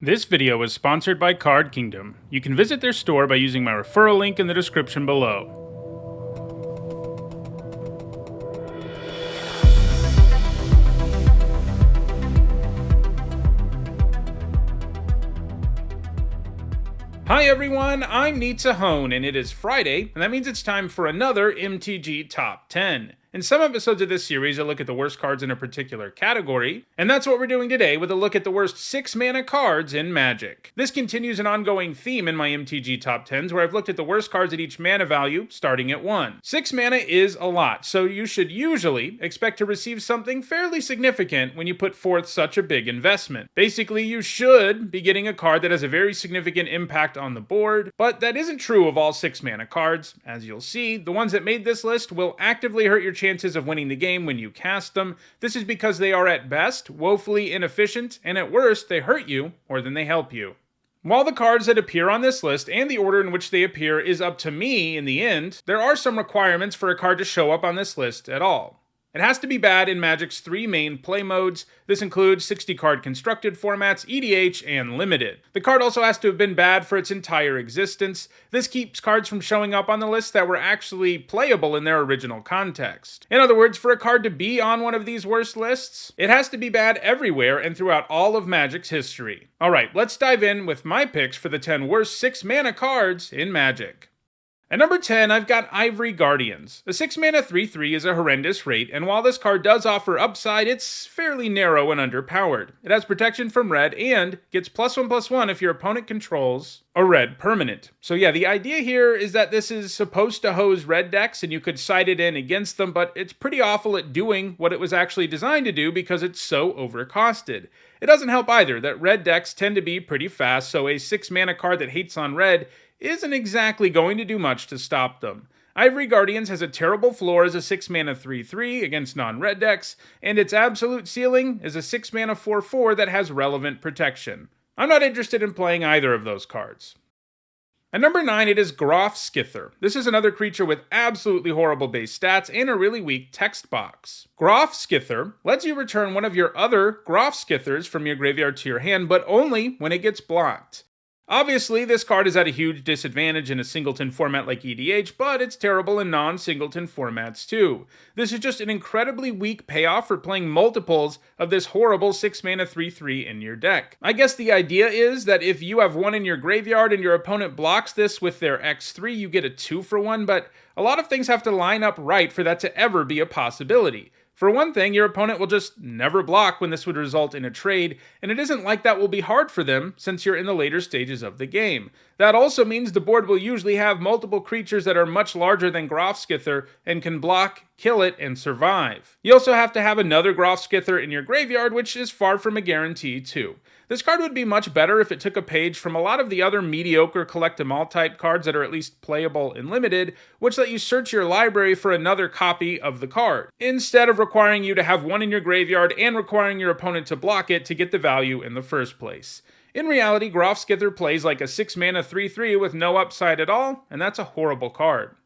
This video is sponsored by Card Kingdom. You can visit their store by using my referral link in the description below. Hi everyone, I'm Nizzahon, and it is Friday, and that means it's time for another MTG Top 10. In some episodes of this series, I look at the worst cards in a particular category, and that's what we're doing today with a look at the worst 6 mana cards in Magic. This continues an ongoing theme in my MTG top 10s where I've looked at the worst cards at each mana value, starting at 1. 6 mana is a lot, so you should usually expect to receive something fairly significant when you put forth such a big investment. Basically, you should be getting a card that has a very significant impact on the board, but that isn't true of all 6 mana cards. As you'll see, the ones that made this list will actively hurt your chances of winning the game when you cast them. This is because they are at best woefully inefficient, and at worst, they hurt you more than they help you. While the cards that appear on this list and the order in which they appear is up to me in the end, there are some requirements for a card to show up on this list at all. It has to be bad in Magic's three main play modes. This includes 60 card constructed formats, EDH, and limited. The card also has to have been bad for its entire existence. This keeps cards from showing up on the list that were actually playable in their original context. In other words, for a card to be on one of these worst lists, it has to be bad everywhere and throughout all of Magic's history. Alright, let's dive in with my picks for the 10 worst 6 mana cards in Magic. At number 10, I've got Ivory Guardians. A 6 mana 3 3 is a horrendous rate, and while this card does offer upside, it's fairly narrow and underpowered. It has protection from red and gets plus 1 plus 1 if your opponent controls a red permanent. So, yeah, the idea here is that this is supposed to hose red decks and you could side it in against them, but it's pretty awful at doing what it was actually designed to do because it's so overcosted. It doesn't help either that red decks tend to be pretty fast, so a 6 mana card that hates on red isn't exactly going to do much to stop them. Ivory Guardians has a terrible floor as a 6 mana 3 3 against non red decks, and its absolute ceiling is a 6 mana 4 4 that has relevant protection. I'm not interested in playing either of those cards. At number 9, it is Groffskithur. This is another creature with absolutely horrible base stats and a really weak text box. Groffskithur lets you return one of your other Groffskithurs from your graveyard to your hand, but only when it gets blocked. Obviously, this card is at a huge disadvantage in a singleton format like EDH, but it's terrible in non-singleton formats too. This is just an incredibly weak payoff for playing multiples of this horrible 6-mana 3-3 in your deck. I guess the idea is that if you have one in your graveyard and your opponent blocks this with their X3, you get a 2 for 1, but a lot of things have to line up right for that to ever be a possibility. For one thing, your opponent will just never block when this would result in a trade, and it isn't like that will be hard for them since you're in the later stages of the game. That also means the board will usually have multiple creatures that are much larger than Groffskithur and can block, kill it, and survive. You also have to have another Groffskithur in your graveyard, which is far from a guarantee too. This card would be much better if it took a page from a lot of the other mediocre collect them all type cards that are at least playable and limited, which let you search your library for another copy of the card, instead of requiring you to have one in your graveyard and requiring your opponent to block it to get the value in the first place. In reality, Groffskithur plays like a 6 mana 3 3 with no upside at all, and that's a horrible card.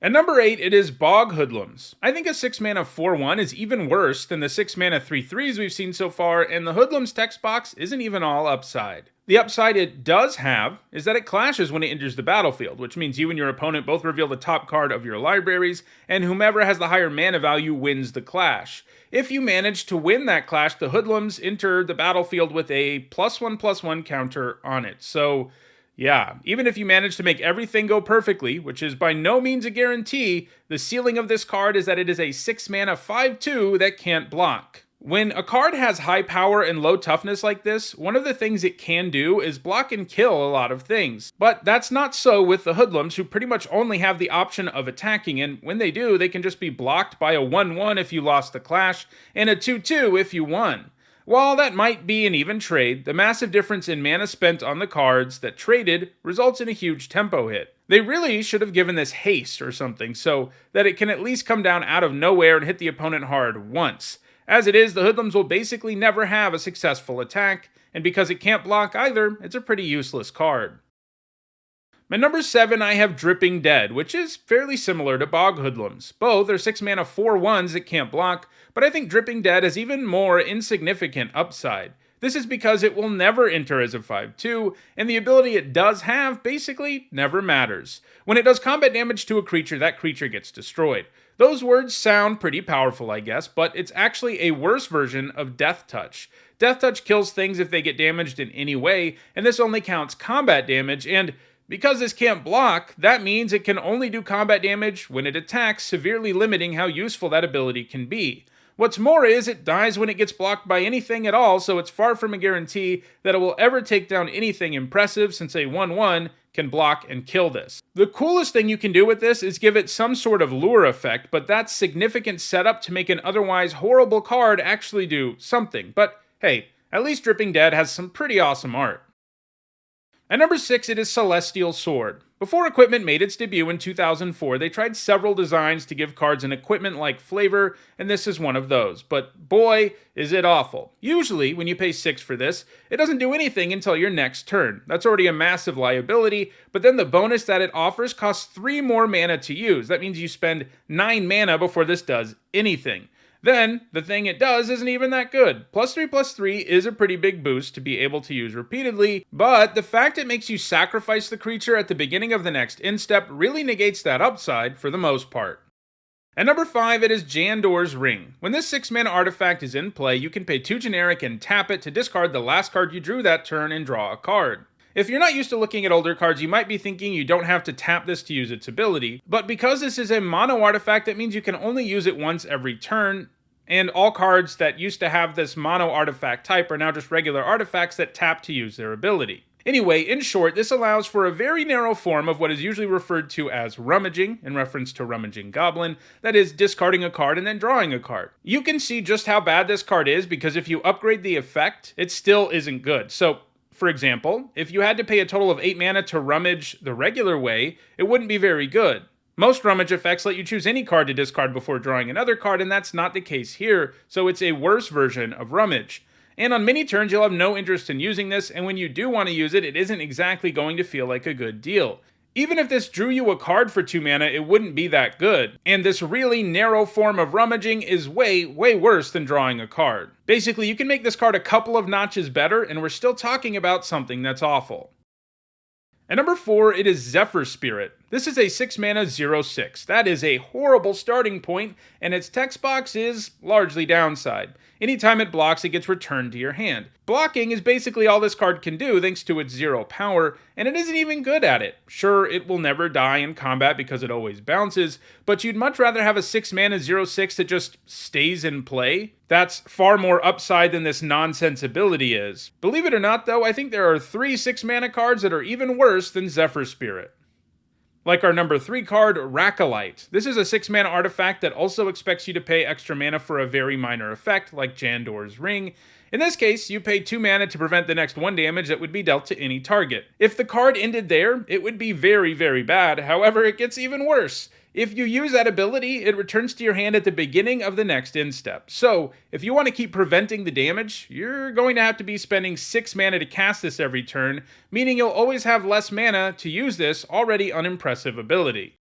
At number 8, it is Bog Hoodlums. I think a 6 mana 4 1 is even worse than the 6 mana 3 3s we've seen so far, and the Hoodlums text box isn't even all upside. The upside it does have is that it clashes when it enters the battlefield, which means you and your opponent both reveal the top card of your libraries, and whomever has the higher mana value wins the clash. If you manage to win that clash, the Hoodlums enter the battlefield with a plus one plus one counter on it. So yeah, even if you manage to make everything go perfectly, which is by no means a guarantee, the ceiling of this card is that it is a 6 mana 5 2 that can't block. When a card has high power and low toughness like this, one of the things it can do is block and kill a lot of things. But that's not so with the hoodlums, who pretty much only have the option of attacking, and when they do, they can just be blocked by a 1 1 if you lost the clash, and a 2 2 if you won. While that might be an even trade, the massive difference in mana spent on the cards that traded results in a huge tempo hit. They really should have given this haste or something so that it can at least come down out of nowhere and hit the opponent hard once. As it is, the hoodlums will basically never have a successful attack, and because it can't block either, it's a pretty useless card. At number 7, I have Dripping Dead, which is fairly similar to Bog Hoodlums. Both are 6 mana 4 1s that can't block, but I think Dripping Dead has even more insignificant upside. This is because it will never enter as a 5-2, and the ability it does have basically never matters. When it does combat damage to a creature, that creature gets destroyed. Those words sound pretty powerful, I guess, but it's actually a worse version of Death Touch. Death Touch kills things if they get damaged in any way, and this only counts combat damage, and because this can't block, that means it can only do combat damage when it attacks, severely limiting how useful that ability can be. What's more is it dies when it gets blocked by anything at all, so it's far from a guarantee that it will ever take down anything impressive since a 1-1 can block and kill this. The coolest thing you can do with this is give it some sort of lure effect, but that's significant setup to make an otherwise horrible card actually do something. But hey, at least Dripping Dead has some pretty awesome art. At number 6, it is Celestial Sword. Before equipment made its debut in 2004, they tried several designs to give cards an equipment like flavor, and this is one of those. But boy, is it awful. Usually, when you pay 6 for this, it doesn't do anything until your next turn. That's already a massive liability, but then the bonus that it offers costs 3 more mana to use. That means you spend 9 mana before this does anything. Then, the thing it does isn't even that good. Plus 3 plus 3 is a pretty big boost to be able to use repeatedly, but the fact it makes you sacrifice the creature at the beginning of the next end step really negates that upside for the most part. At number 5, it is Jandor's Ring. When this 6-mana artifact is in play, you can pay 2 generic and tap it to discard the last card you drew that turn and draw a card. If you're not used to looking at older cards, you might be thinking you don't have to tap this to use its ability, but because this is a mono artifact, that means you can only use it once every turn, and all cards that used to have this mono artifact type are now just regular artifacts that tap to use their ability. Anyway, in short, this allows for a very narrow form of what is usually referred to as rummaging, in reference to Rummaging Goblin, that is, discarding a card and then drawing a card. You can see just how bad this card is because if you upgrade the effect, it still isn't good. So, for example, if you had to pay a total of 8 mana to rummage the regular way, it wouldn't be very good. Most rummage effects let you choose any card to discard before drawing another card, and that's not the case here, so it's a worse version of rummage. And on many turns, you'll have no interest in using this, and when you do want to use it, it isn't exactly going to feel like a good deal. Even if this drew you a card for 2 mana, it wouldn't be that good. And this really narrow form of rummaging is way, way worse than drawing a card. Basically, you can make this card a couple of notches better, and we're still talking about something that's awful. At number 4, it is Zephyr Spirit. This is a 6 mana 0 6. That is a horrible starting point, and its text box is largely downside. Anytime it blocks, it gets returned to your hand. Blocking is basically all this card can do thanks to its zero power, and it isn't even good at it. Sure, it will never die in combat because it always bounces, but you'd much rather have a 6 mana 0 6 that just stays in play. That's far more upside than this nonsense ability is. Believe it or not, though, I think there are three 6 mana cards that are even worse than Zephyr Spirit. Like our number 3 card, Rakalite. This is a 6 mana artifact that also expects you to pay extra mana for a very minor effect, like Jandor's Ring. In this case, you pay 2 mana to prevent the next 1 damage that would be dealt to any target. If the card ended there, it would be very, very bad, however, it gets even worse. If you use that ability, it returns to your hand at the beginning of the next end step. So, if you want to keep preventing the damage, you're going to have to be spending 6 mana to cast this every turn, meaning you'll always have less mana to use this already unimpressive ability.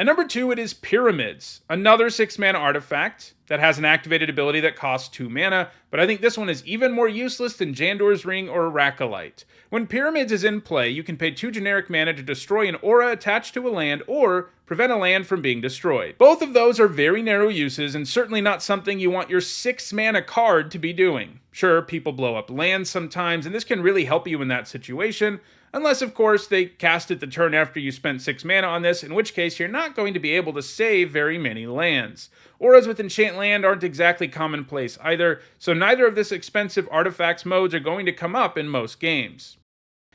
At number 2, it is Pyramids, another 6 mana artifact that has an activated ability that costs 2 mana, but I think this one is even more useless than Jandor's Ring or Rakalite. When Pyramids is in play, you can pay 2 generic mana to destroy an aura attached to a land or prevent a land from being destroyed. Both of those are very narrow uses and certainly not something you want your 6 mana card to be doing. Sure, people blow up lands sometimes, and this can really help you in that situation, unless of course they cast it the turn after you spent 6 mana on this, in which case you're not going to be able to save very many lands. Auras with Enchant Land aren't exactly commonplace either, so neither of this expensive artifacts modes are going to come up in most games.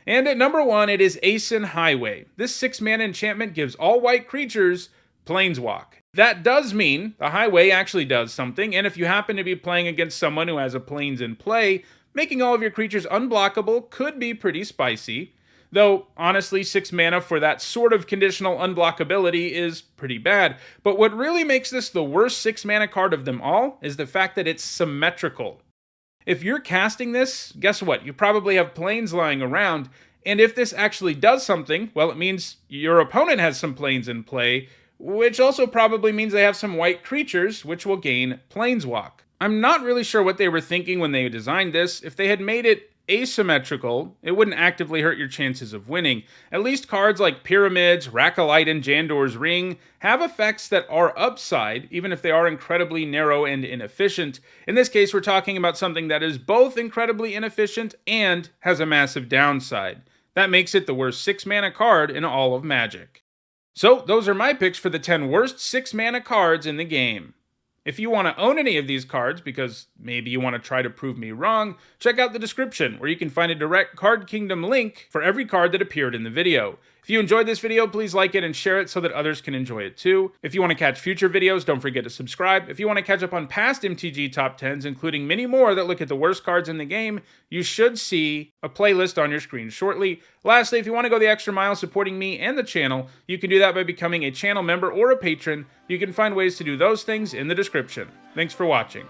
And at number one, it is Aysen Highway. This 6 mana enchantment gives all white creatures Plainswalk. That does mean the highway actually does something, and if you happen to be playing against someone who has a plains in play, making all of your creatures unblockable could be pretty spicy. Though, honestly, 6 mana for that sort of conditional unblockability is pretty bad. But what really makes this the worst 6 mana card of them all is the fact that it's symmetrical. If you're casting this, guess what? You probably have plains lying around, and if this actually does something, well, it means your opponent has some plains in play, which also probably means they have some white creatures, which will gain Plainswalk. I'm not really sure what they were thinking when they designed this. If they had made it asymmetrical, it wouldn't actively hurt your chances of winning. At least cards like Pyramids, Rakalite, and Jandor's Ring have effects that are upside, even if they are incredibly narrow and inefficient. In this case, we're talking about something that is both incredibly inefficient and has a massive downside. That makes it the worst 6 mana card in all of Magic. So, those are my picks for the 10 worst 6 mana cards in the game. If you want to own any of these cards, because maybe you want to try to prove me wrong, check out the description where you can find a direct Card Kingdom link for every card that appeared in the video. If you enjoyed this video, please like it and share it so that others can enjoy it too. If you want to catch future videos, don't forget to subscribe. If you want to catch up on past MTG top 10s, including many more that look at the worst cards in the game, you should see a playlist on your screen shortly. Lastly, if you want to go the extra mile supporting me and the channel, you can do that by becoming a channel member or a patron. You can find ways to do those things in the description. Thanks for watching.